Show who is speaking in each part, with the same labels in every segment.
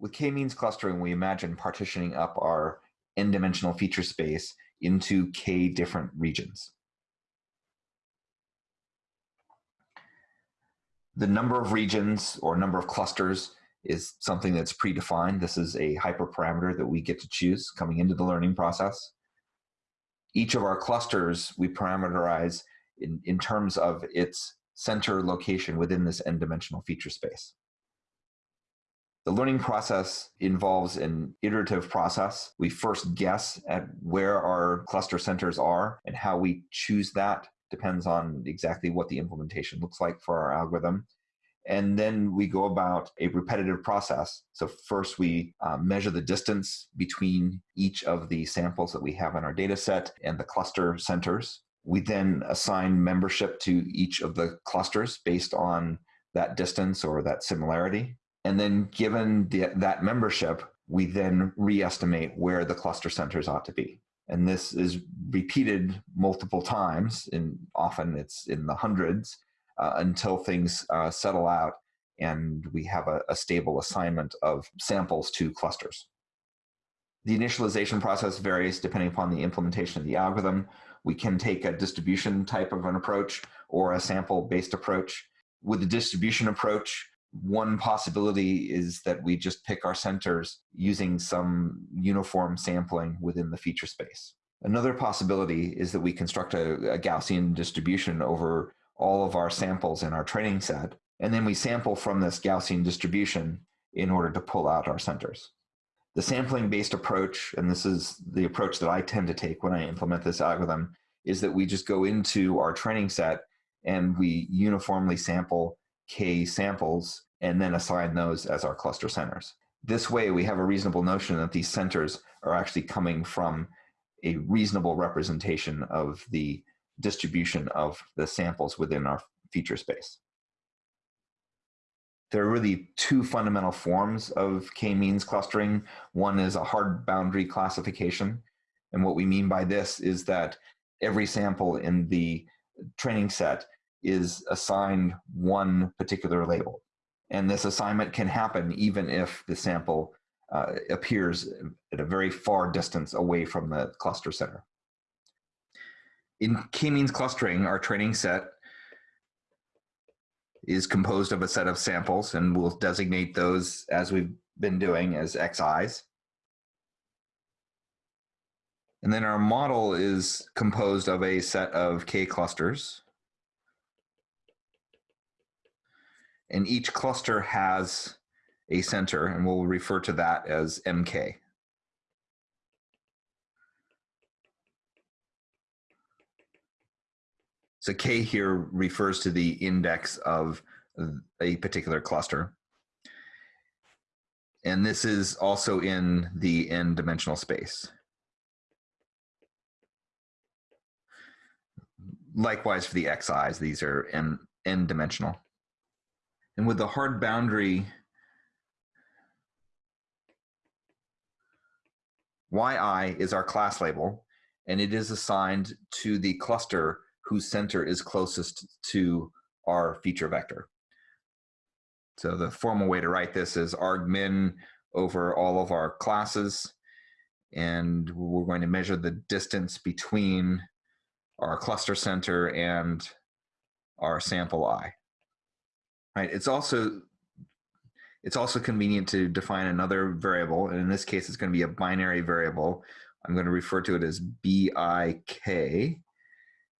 Speaker 1: With k-means clustering, we imagine partitioning up our n-dimensional feature space into k different regions. The number of regions or number of clusters is something that's predefined. This is a hyperparameter that we get to choose coming into the learning process. Each of our clusters we parameterize in, in terms of its center location within this n-dimensional feature space. The learning process involves an iterative process. We first guess at where our cluster centers are and how we choose that depends on exactly what the implementation looks like for our algorithm. And then we go about a repetitive process. So first we uh, measure the distance between each of the samples that we have in our data set and the cluster centers. We then assign membership to each of the clusters based on that distance or that similarity. And then given the, that membership, we then re-estimate where the cluster centers ought to be. And this is repeated multiple times, and often it's in the hundreds, uh, until things uh, settle out and we have a, a stable assignment of samples to clusters. The initialization process varies depending upon the implementation of the algorithm. We can take a distribution type of an approach or a sample-based approach. With the distribution approach, one possibility is that we just pick our centers using some uniform sampling within the feature space. Another possibility is that we construct a, a Gaussian distribution over all of our samples in our training set, and then we sample from this Gaussian distribution in order to pull out our centers. The sampling-based approach, and this is the approach that I tend to take when I implement this algorithm, is that we just go into our training set and we uniformly sample k samples and then assign those as our cluster centers. This way, we have a reasonable notion that these centers are actually coming from a reasonable representation of the distribution of the samples within our feature space. There are really two fundamental forms of k-means clustering. One is a hard boundary classification. And what we mean by this is that every sample in the training set is assigned one particular label. And this assignment can happen even if the sample uh, appears at a very far distance away from the cluster center. In k-means clustering, our training set is composed of a set of samples, and we'll designate those as we've been doing as xi's. And then our model is composed of a set of k clusters. And each cluster has a center, and we'll refer to that as MK. So K here refers to the index of a particular cluster. And this is also in the n dimensional space. Likewise for the xi's, these are n, n dimensional. And with the hard boundary, yi is our class label, and it is assigned to the cluster whose center is closest to our feature vector. So the formal way to write this is argmin over all of our classes, and we're going to measure the distance between our cluster center and our sample i. Right. It's also it's also convenient to define another variable, and in this case, it's going to be a binary variable. I'm going to refer to it as BIK,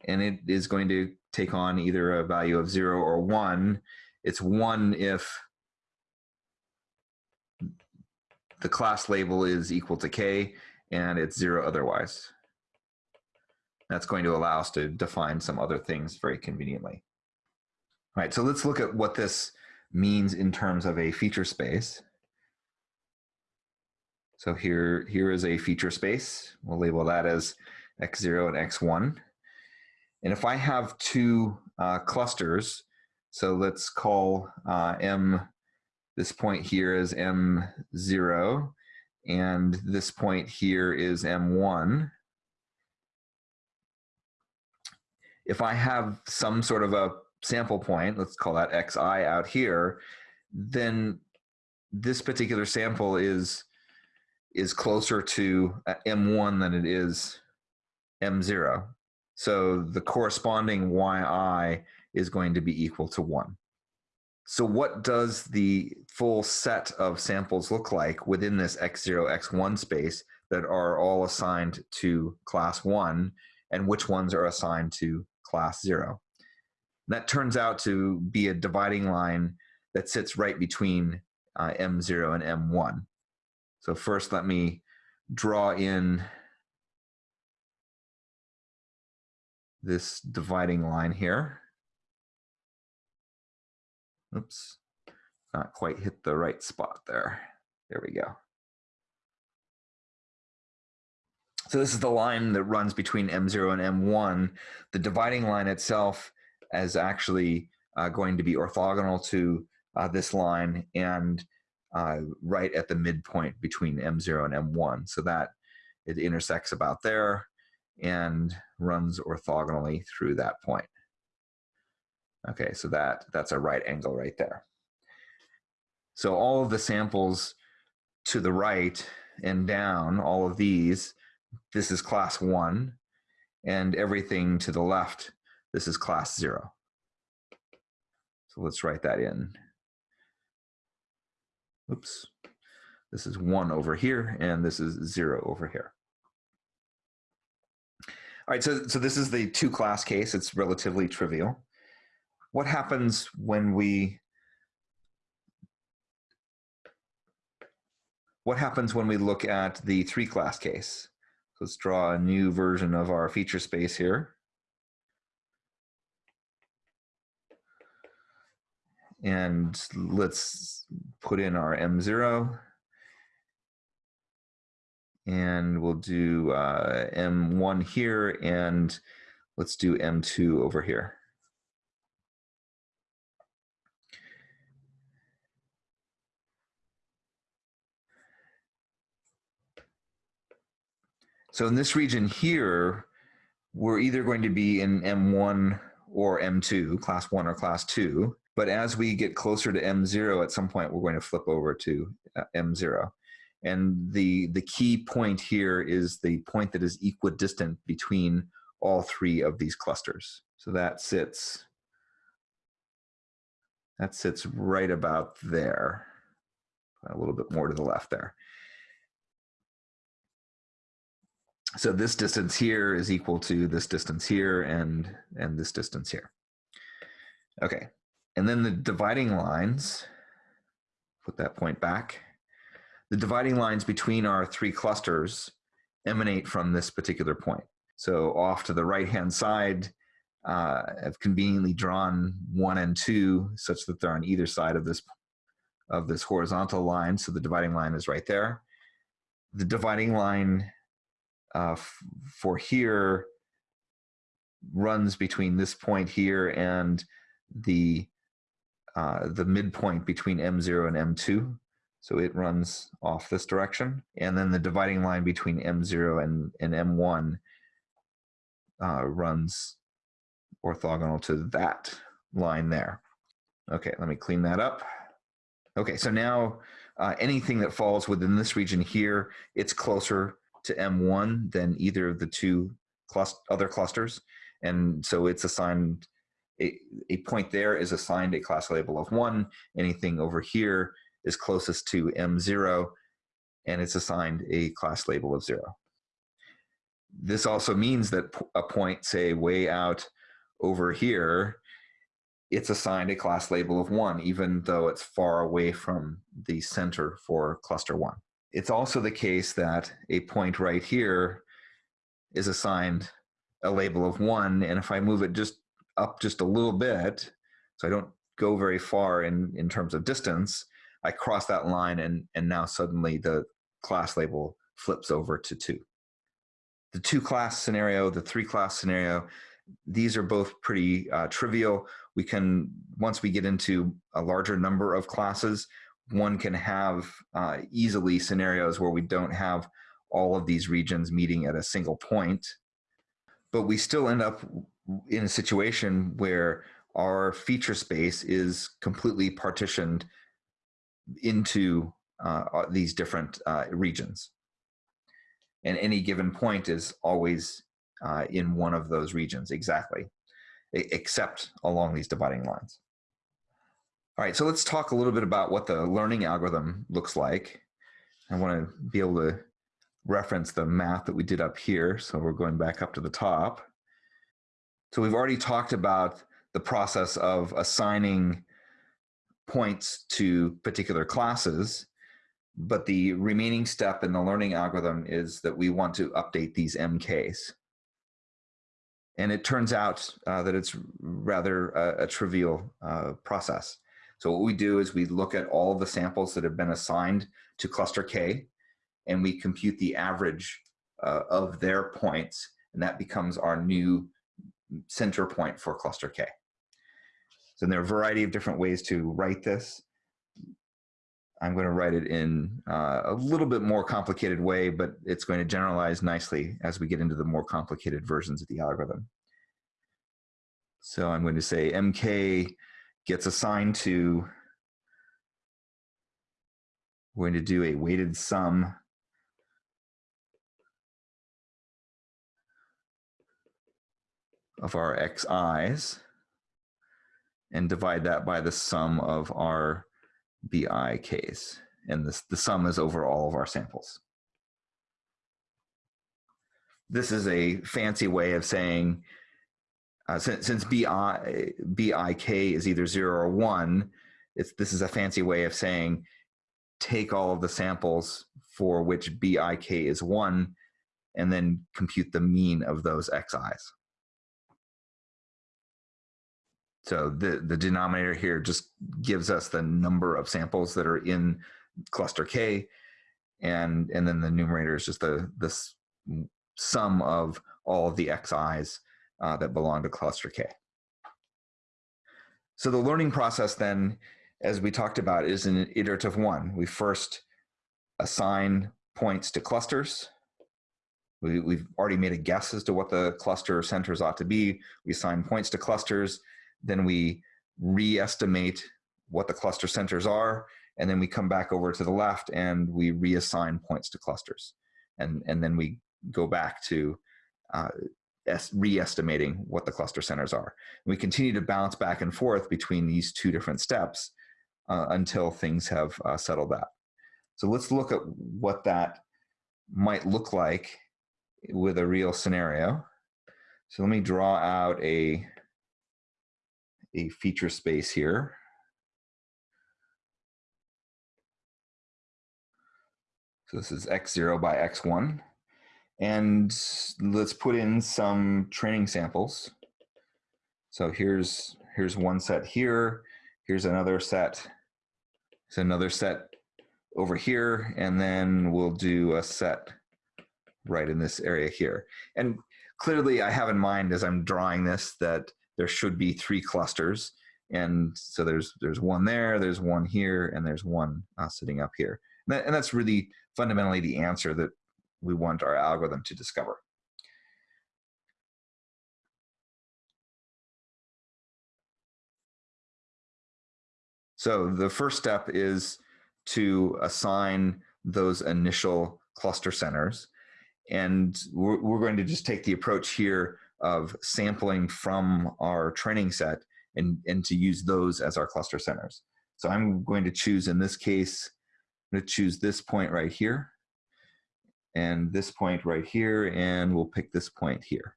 Speaker 1: and it is going to take on either a value of zero or one. It's one if the class label is equal to k, and it's zero otherwise. That's going to allow us to define some other things very conveniently. All right, so let's look at what this means in terms of a feature space. So here, here is a feature space. We'll label that as x0 and x1. And if I have two uh, clusters, so let's call uh, M, this point here is M0, and this point here is M1. If I have some sort of a sample point, let's call that xi out here, then this particular sample is is closer to uh, M1 than it is M0. So the corresponding yi is going to be equal to 1. So what does the full set of samples look like within this x0, x1 space that are all assigned to class 1 and which ones are assigned to class 0? That turns out to be a dividing line that sits right between uh, M0 and M1. So first let me draw in this dividing line here. Oops, not quite hit the right spot there. There we go. So this is the line that runs between M0 and M1. The dividing line itself is actually uh, going to be orthogonal to uh, this line and uh, right at the midpoint between M0 and M1. So that it intersects about there and runs orthogonally through that point. Okay, so that, that's a right angle right there. So all of the samples to the right and down, all of these, this is class one, and everything to the left, this is class zero. So let's write that in. Oops. This is one over here, and this is zero over here. All right, so, so this is the two class case. It's relatively trivial. What happens when we what happens when we look at the three class case? Let's draw a new version of our feature space here. And let's put in our M0 and we'll do uh, M1 here, and let's do M2 over here. So in this region here, we're either going to be in M1 or M2, class one or class two. But as we get closer to M0, at some point, we're going to flip over to uh, M0. And the, the key point here is the point that is equidistant between all three of these clusters. So that sits, that sits right about there, a little bit more to the left there. So this distance here is equal to this distance here and, and this distance here. Okay, and then the dividing lines, put that point back, the dividing lines between our three clusters emanate from this particular point. So off to the right-hand side, uh, I've conveniently drawn one and two such that they're on either side of this of this horizontal line. So the dividing line is right there. The dividing line uh, for here runs between this point here and the uh, the midpoint between M0 and M2. So it runs off this direction. And then the dividing line between M0 and, and M1 uh, runs orthogonal to that line there. Okay, let me clean that up. Okay, so now uh, anything that falls within this region here, it's closer to M1 than either of the two other clusters. And so it's assigned, a, a point there is assigned a class label of one. Anything over here is closest to M0 and it's assigned a class label of zero. This also means that a point, say, way out over here, it's assigned a class label of one, even though it's far away from the center for cluster one. It's also the case that a point right here is assigned a label of one, and if I move it just up just a little bit, so I don't go very far in, in terms of distance, I cross that line and, and now suddenly the class label flips over to two. The two class scenario, the three class scenario, these are both pretty uh, trivial. We can, once we get into a larger number of classes, one can have uh, easily scenarios where we don't have all of these regions meeting at a single point, but we still end up in a situation where our feature space is completely partitioned into uh, uh, these different uh, regions. And any given point is always uh, in one of those regions exactly, except along these dividing lines. All right, so let's talk a little bit about what the learning algorithm looks like. I want to be able to reference the math that we did up here. So we're going back up to the top. So we've already talked about the process of assigning points to particular classes, but the remaining step in the learning algorithm is that we want to update these MKs. And it turns out uh, that it's rather a, a trivial uh, process. So what we do is we look at all the samples that have been assigned to cluster K, and we compute the average uh, of their points, and that becomes our new center point for cluster K. So there are a variety of different ways to write this. I'm going to write it in uh, a little bit more complicated way, but it's going to generalize nicely as we get into the more complicated versions of the algorithm. So I'm going to say MK gets assigned to, we're going to do a weighted sum of our xi's and divide that by the sum of our BIKs. And this, the sum is over all of our samples. This is a fancy way of saying, uh, since, since BI, BIK is either zero or one, it's, this is a fancy way of saying, take all of the samples for which BIK is one, and then compute the mean of those XIs. So the, the denominator here just gives us the number of samples that are in cluster K, and, and then the numerator is just the, the sum of all of the xi's uh, that belong to cluster K. So the learning process then, as we talked about, is an iterative one. We first assign points to clusters. We, we've already made a guess as to what the cluster centers ought to be. We assign points to clusters then we re-estimate what the cluster centers are, and then we come back over to the left and we reassign points to clusters. And, and then we go back to uh, re-estimating what the cluster centers are. And we continue to bounce back and forth between these two different steps uh, until things have uh, settled out. So let's look at what that might look like with a real scenario. So let me draw out a a feature space here. So this is x0 by x1. And let's put in some training samples. So here's, here's one set here. Here's another set. There's another set over here. And then we'll do a set right in this area here. And clearly I have in mind as I'm drawing this that there should be three clusters. And so there's there's one there, there's one here, and there's one uh, sitting up here. And, that, and that's really fundamentally the answer that we want our algorithm to discover. So the first step is to assign those initial cluster centers. And we're, we're, going to just take the approach here of sampling from our training set and, and to use those as our cluster centers. So I'm going to choose, in this case, I'm going to choose this point right here and this point right here, and we'll pick this point here.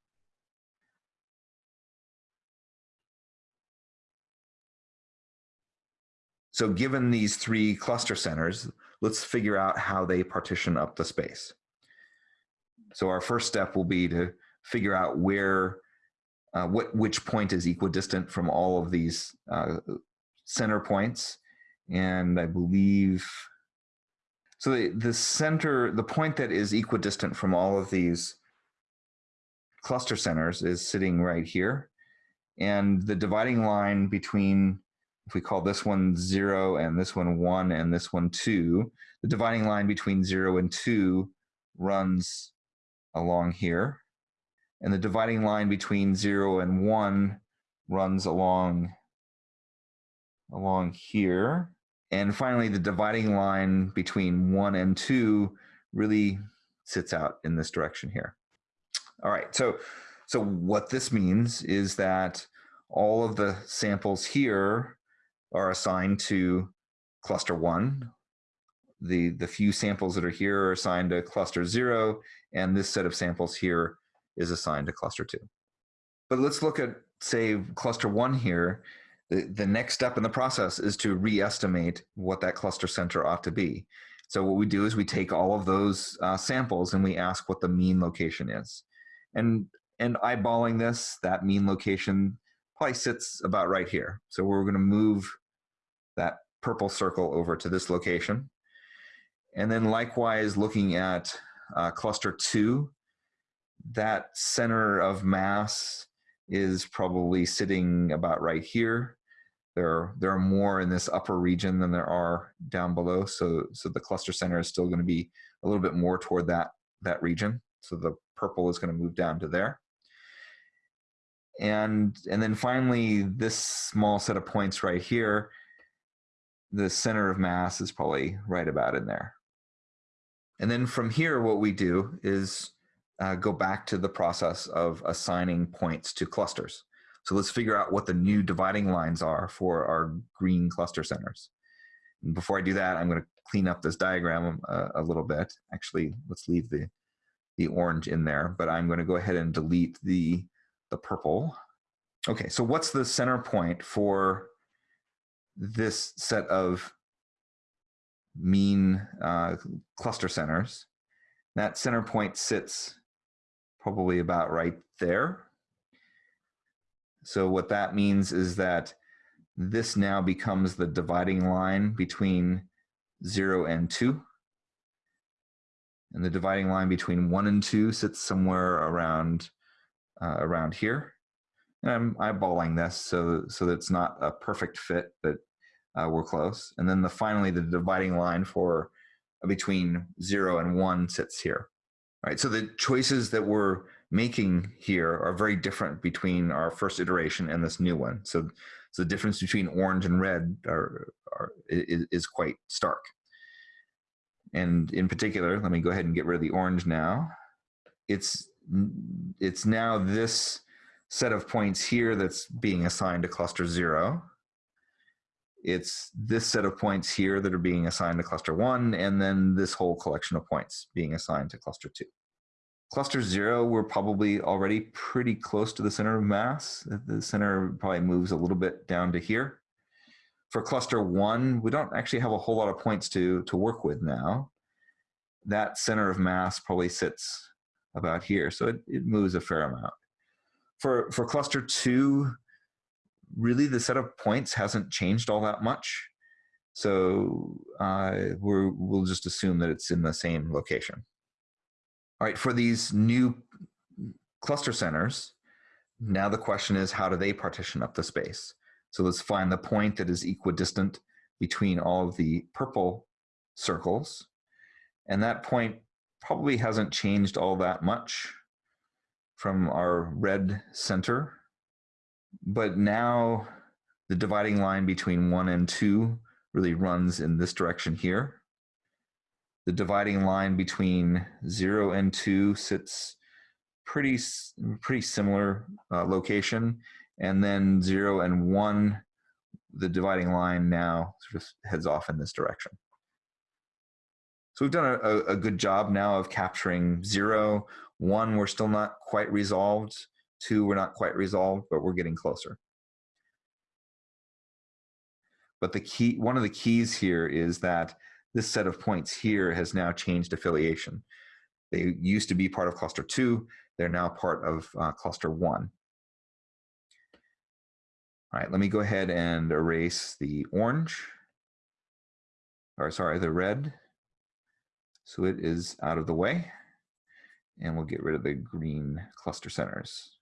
Speaker 1: So given these three cluster centers, let's figure out how they partition up the space. So our first step will be to figure out where, uh, what, which point is equidistant from all of these uh, center points. And I believe, so the, the center, the point that is equidistant from all of these cluster centers is sitting right here. And the dividing line between, if we call this one zero and this one one and this one two, the dividing line between zero and two runs along here and the dividing line between zero and one runs along along here and finally, the dividing line between one and two really sits out in this direction here. All right, so, so what this means is that all of the samples here are assigned to cluster one. The, the few samples that are here are assigned to cluster zero, and this set of samples here is assigned to cluster two. But let's look at, say, cluster one here. The, the next step in the process is to re-estimate what that cluster center ought to be. So what we do is we take all of those uh, samples and we ask what the mean location is. And, and eyeballing this, that mean location probably sits about right here. So we're gonna move that purple circle over to this location. And then likewise looking at uh, cluster two, that center of mass is probably sitting about right here. There, there are more in this upper region than there are down below. So, so the cluster center is still going to be a little bit more toward that, that region. So the purple is going to move down to there. And, and then finally, this small set of points right here, the center of mass is probably right about in there. And then from here, what we do is uh, go back to the process of assigning points to clusters. So let's figure out what the new dividing lines are for our green cluster centers. And before I do that, I'm going to clean up this diagram a, uh, a little bit. Actually, let's leave the, the orange in there, but I'm going to go ahead and delete the, the purple. Okay, so what's the center point for this set of mean uh, cluster centers? That center point sits probably about right there. So what that means is that this now becomes the dividing line between 0 and 2. And the dividing line between 1 and 2 sits somewhere around uh, around here. And I'm eyeballing this so, so that it's not a perfect fit, but uh, we're close. And then the finally, the dividing line for uh, between 0 and 1 sits here. Right, so the choices that we're making here are very different between our first iteration and this new one. So, so the difference between orange and red are, are is, is quite stark. And in particular, let me go ahead and get rid of the orange now. It's it's now this set of points here that's being assigned to cluster zero. It's this set of points here that are being assigned to cluster one, and then this whole collection of points being assigned to cluster two. Cluster zero, we're probably already pretty close to the center of mass. The center probably moves a little bit down to here. For cluster one, we don't actually have a whole lot of points to, to work with now. That center of mass probably sits about here, so it, it moves a fair amount. For, for cluster two, really the set of points hasn't changed all that much. So uh, we will just assume that it's in the same location. All right, for these new cluster centers, now the question is how do they partition up the space? So let's find the point that is equidistant between all of the purple circles. And that point probably hasn't changed all that much from our red center but now the dividing line between one and two really runs in this direction here. The dividing line between zero and two sits pretty, pretty similar uh, location. And then zero and one, the dividing line now sort of heads off in this direction. So we've done a, a good job now of capturing zero. One, we're still not quite resolved. Two, we're not quite resolved, but we're getting closer. But the key, one of the keys here is that this set of points here has now changed affiliation. They used to be part of cluster two. They're now part of uh, cluster one. All right, let me go ahead and erase the orange, or sorry, the red. So it is out of the way. And we'll get rid of the green cluster centers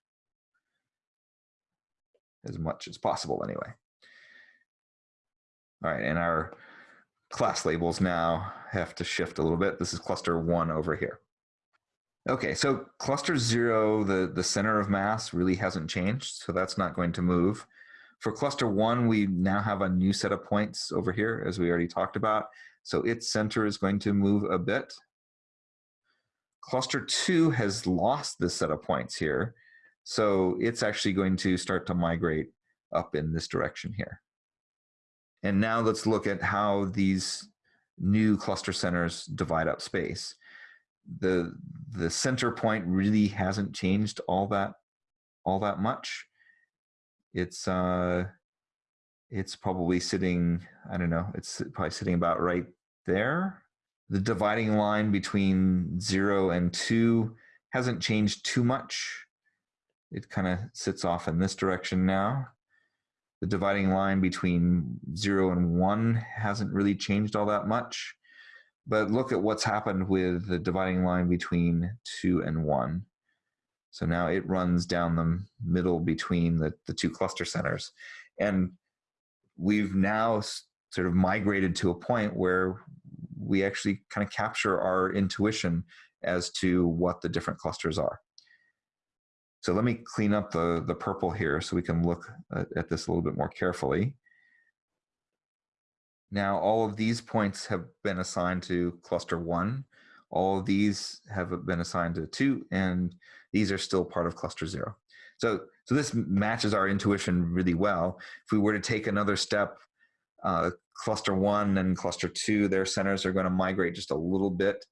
Speaker 1: as much as possible anyway. All right, and our class labels now have to shift a little bit. This is cluster one over here. Okay, so cluster zero, the, the center of mass really hasn't changed, so that's not going to move. For cluster one, we now have a new set of points over here, as we already talked about. So its center is going to move a bit. Cluster two has lost this set of points here. So it's actually going to start to migrate up in this direction here. And now let's look at how these new cluster centers divide up space. The, the center point really hasn't changed all that, all that much. It's, uh, it's probably sitting, I don't know, it's probably sitting about right there. The dividing line between zero and two hasn't changed too much. It kind of sits off in this direction now. The dividing line between zero and one hasn't really changed all that much. But look at what's happened with the dividing line between two and one. So now it runs down the middle between the, the two cluster centers. And we've now sort of migrated to a point where we actually kind of capture our intuition as to what the different clusters are. So let me clean up the, the purple here so we can look at this a little bit more carefully. Now all of these points have been assigned to cluster one. All of these have been assigned to two, and these are still part of cluster zero. So, so this matches our intuition really well. If we were to take another step, uh, cluster one and cluster two, their centers are going to migrate just a little bit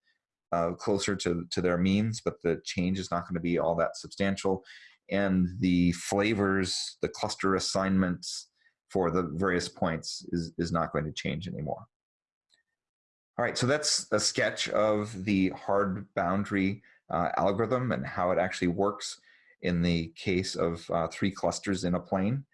Speaker 1: uh, closer to, to their means, but the change is not going to be all that substantial. And the flavors, the cluster assignments for the various points is, is not going to change anymore. All right, so that's a sketch of the hard boundary uh, algorithm and how it actually works in the case of uh, three clusters in a plane.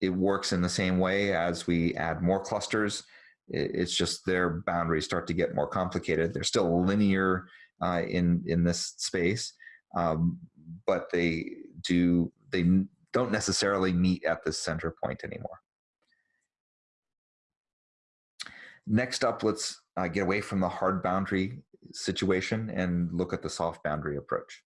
Speaker 1: It works in the same way as we add more clusters it's just their boundaries start to get more complicated. They're still linear uh, in in this space, um, but they do they don't necessarily meet at the center point anymore. Next up, let's uh, get away from the hard boundary situation and look at the soft boundary approach.